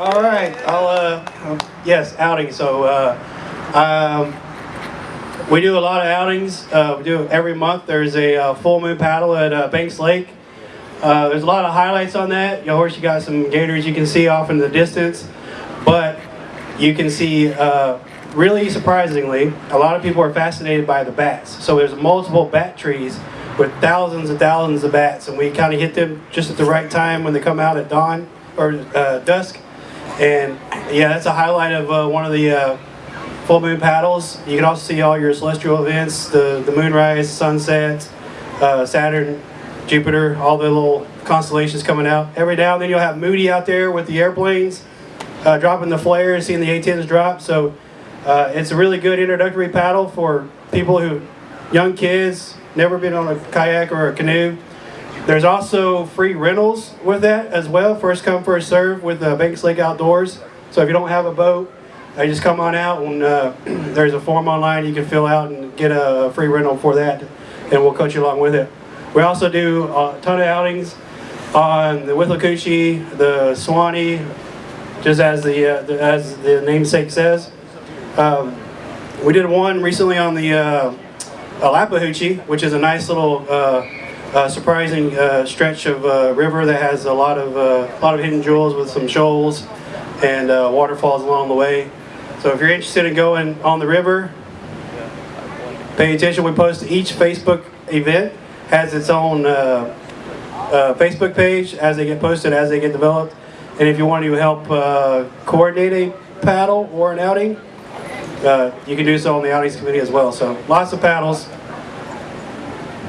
All right, I'll, uh, um, yes, outing. So, uh, um, we do a lot of outings. Uh, we do every month. There's a uh, full moon paddle at uh, Banks Lake. Uh, there's a lot of highlights on that. Of course, you got some gators you can see off in the distance, but you can see, really surprisingly, a lot of people are fascinated by the bats. So there's multiple bat trees with thousands and thousands of bats, and we kind of hit them just at the right time when they come out at dawn or uh, dusk. And yeah, that's a highlight of uh, one of the uh, full moon paddles. You can also see all your celestial events, the, the moonrise, sunset, uh, Saturn, Jupiter, all the little constellations coming out. Every now and then you'll have Moody out there with the airplanes uh, dropping the flares, seeing the A-10s drop. So uh, it's a really good introductory paddle for people who, young kids, never been on a kayak or a canoe. There's also free rentals with that as well. First come, first serve with uh, Banks Lake Outdoors. So if you don't have a boat, uh, just come on out and uh, there's a form online you can fill out and get a free rental for that and we'll coach you along with it. We also do a ton of outings on the Withlacoochee, the Suwannee, just as the, uh, the as the namesake says. Um, we did one recently on the uh, which is a nice little uh, surprising uh, stretch of uh, river that has a lot of uh, a lot of hidden jewels with some shoals and uh, waterfalls along the way. So if you're interested in going on the river, pay attention. We post each Facebook event has its own uh, Facebook page as they get posted, as they get developed. And if you want to help coordinate a paddle or an outing, you can do so on the outings committee as well. So lots of paddles,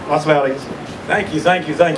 lots of outings. Thank you, thank you, thank you.